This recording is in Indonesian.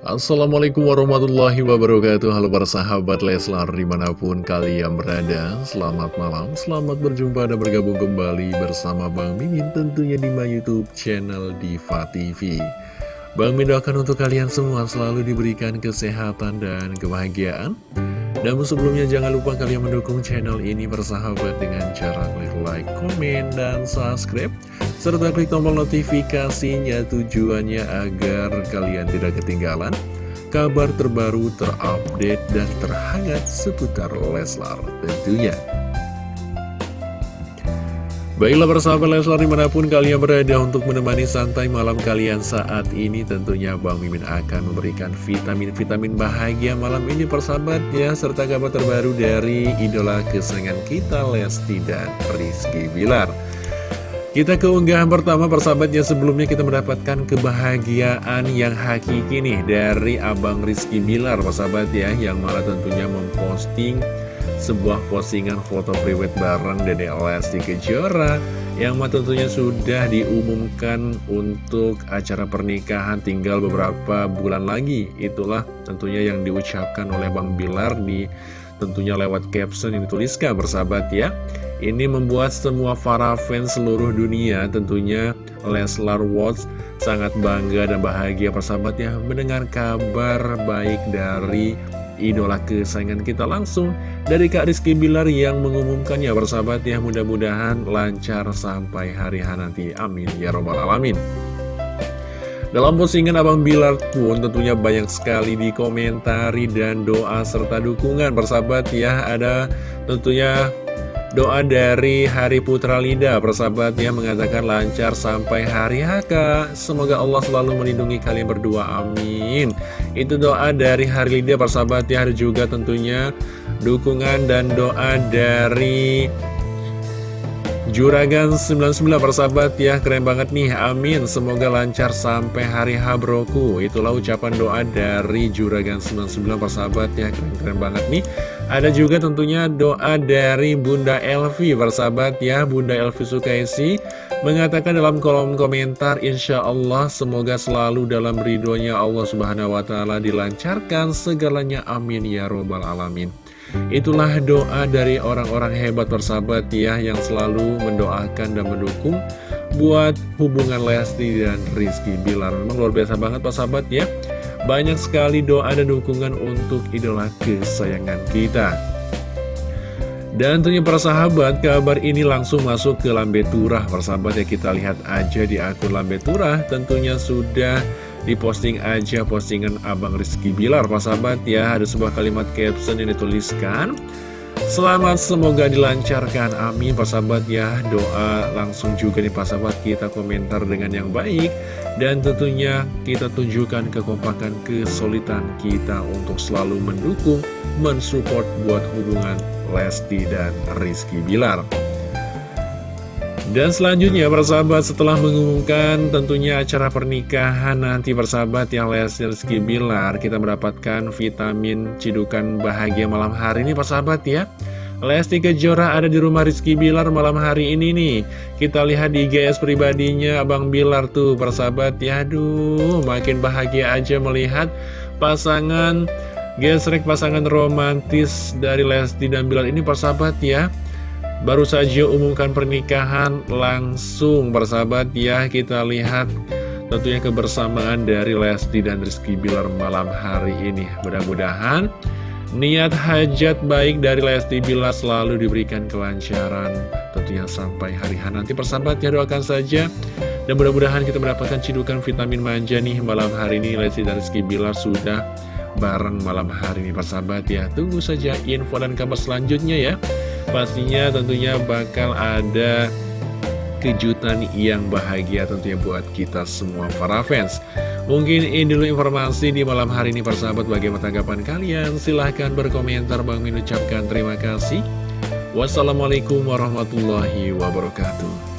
Assalamualaikum warahmatullahi wabarakatuh. Halo para sahabat Leslar di mana pun kalian berada Selamat malam, selamat berjumpa dan bergabung kembali bersama Bang Mimin Tentunya di my youtube channel Diva TV Bang Mimin doakan untuk kalian semua selalu diberikan kesehatan dan kebahagiaan. Namun sebelumnya jangan lupa kalian mendukung channel ini bersahabat dengan cara klik like, komen, dan subscribe Serta klik tombol notifikasinya tujuannya agar kalian tidak ketinggalan kabar terbaru, terupdate, dan terhangat seputar Leslar tentunya. Baiklah persahabat Leslar di mana pun kalian berada untuk menemani santai malam kalian saat ini Tentunya Bang Mimin akan memberikan vitamin-vitamin bahagia malam ini persahabat ya Serta kabar terbaru dari idola kesayangan kita Lesti dan Rizky Bilar kita ke unggahan pertama persahabatnya sebelumnya kita mendapatkan kebahagiaan yang hakiki nih dari Abang Rizky Bilar persahabat ya Yang malah tentunya memposting sebuah postingan foto private bareng Dede Lesti Kejora yang tentunya sudah diumumkan untuk acara pernikahan tinggal beberapa bulan lagi. Itulah tentunya yang diucapkan oleh Bang Bilar di tentunya lewat caption yang dituliskan bersahabat ya ini membuat semua para fans seluruh dunia tentunya Leslar Watch sangat bangga dan bahagia persahabat ya mendengar kabar baik dari idola kesayangan kita langsung dari Kak Rizky Bilar yang mengumumkannya bersahabat ya mudah-mudahan lancar sampai hari H nanti. Amin. Ya robbal alamin. Dalam postingan Abang Bilar pun tentunya banyak sekali dikomentari dan doa serta dukungan bersahabat ya ada tentunya Doa dari Hari Putra Lida, persahabat yang mengatakan lancar sampai hari HK. Semoga Allah selalu melindungi kalian berdua, amin. Itu doa dari Hari Lida, persahabat ya, ada juga tentunya dukungan dan doa dari Juragan 99 persahabat ya keren banget nih. Amin semoga lancar sampai hari H broku itulah ucapan doa dari Juragan 99 persahabat ya keren-keren banget nih. Ada juga tentunya doa dari Bunda Elvi persahabat ya Bunda Elvi Sukaisi mengatakan dalam kolom komentar Insya Allah semoga selalu dalam ridhonya Allah Subhanahu Wa Taala dilancarkan segalanya. Amin ya robbal alamin Itulah doa dari orang-orang hebat persahabat ya yang selalu mendoakan dan mendukung buat hubungan Lesti dan Rizky Bilar. Memang luar biasa banget persahabat ya. Banyak sekali doa dan dukungan untuk idola kesayangan kita. Dan tentunya para sahabat, kabar ini langsung masuk ke Lambe Turah. Persahabat ya kita lihat aja di akun Lambe Turah, tentunya sudah diposting aja postingan Abang Rizky Bilar Pak sahabat ya. Ada sebuah kalimat caption yang dituliskan. Selamat semoga dilancarkan. Amin Pak sahabat ya. Doa langsung juga nih Pak sahabat kita komentar dengan yang baik. Dan tentunya kita tunjukkan kekompakan kesulitan kita untuk selalu mendukung mensupport buat hubungan Lesti dan Rizky Bilar dan selanjutnya persahabat setelah mengumumkan tentunya acara pernikahan nanti persahabat yang Lesti Rizky Bilar Kita mendapatkan vitamin cidukan bahagia malam hari ini persahabat ya. Lesti Kejora ada di rumah Rizky Bilar malam hari ini nih. Kita lihat di GS pribadinya Abang Bilar tuh persahabat ya. Aduh makin bahagia aja melihat pasangan gesrek pasangan romantis dari Lesti dan Bilar ini persahabat ya Baru saja umumkan pernikahan langsung bersahabat ya kita lihat tentunya kebersamaan dari Lesti dan Rizky Bilar malam hari ini. Mudah-mudahan niat hajat baik dari Lesti Bilar selalu diberikan kelancaran Tentunya sampai hari hari nanti persahabat ya doakan saja. Dan mudah-mudahan kita mendapatkan cidukan vitamin manja nih malam hari ini. Lesti dan Rizky Bilar sudah bareng malam hari ini persahabat ya. Tunggu saja info dan kabar selanjutnya ya Pastinya tentunya bakal ada kejutan yang bahagia tentunya buat kita semua para fans. Mungkin ini dulu informasi di malam hari ini persahabat. Bagaimana tanggapan kalian? Silahkan berkomentar. Bang Min ucapkan terima kasih. Wassalamualaikum warahmatullahi wabarakatuh